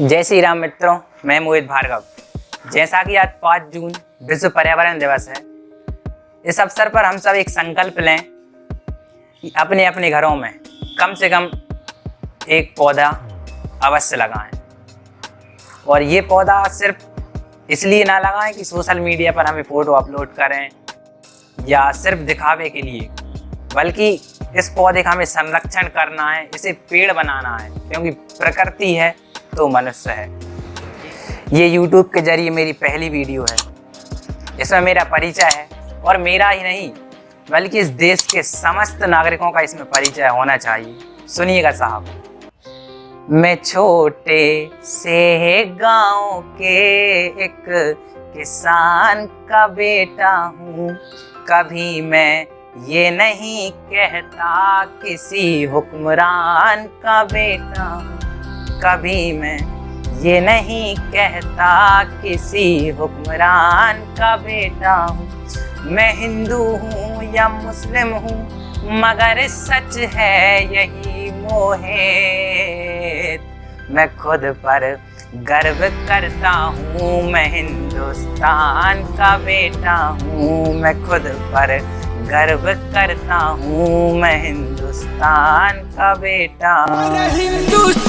जय श्री राम मित्रों, मैं मोहित भार्गव। जैसा कि आज 5 जून विश्व पर्यावरण दिवस है, इस अवसर पर हम सब एक संकल्प लें कि अपने अपने घरों में कम से कम एक पौधा अवश्य लगाएँ। और ये पौधा सिर्फ़ इसलिए ना लगाएँ कि सोशल मीडिया पर हमें फ़ोटो अपलोड करें, या सिर्फ़ दिखावे के लिए, बल्कि इस पौधे का हमें संरक्षण करना है, इसे पेड़ बनाना है, क्योंकि प्रकृति है तो मनुष्य है। ये YouTube के ज़रिए मेरी पहली वीडियो है। इसमें मेरा परिचय है और मेरा ही नहीं, बल्कि इस देश के समस्त नागरिकों का इसमें परिचय होना चाहिए। सुनिएगा साहब। मैं छोटे से गाँव के एक किसान का बेटा हूँ। कभी मैं ये नहीं कहता किसी हुक्मरान का बेटा हूँ। कभी मैं ये नहीं कहता किसी हुक्मरान का बेटा हूँ। मैं हिंदू हूँ या मुस्लिम हूँ, मगर सच है यही मोहित। मैं खुद पर गर्व करता हूँ, मैं हिंदुस्तान का बेटा हूँ। मैं खुद पर गर्व करता हूँ, मैं हिंदुस्तान का बेटा। हिंदुस्तान का बेटा हूँ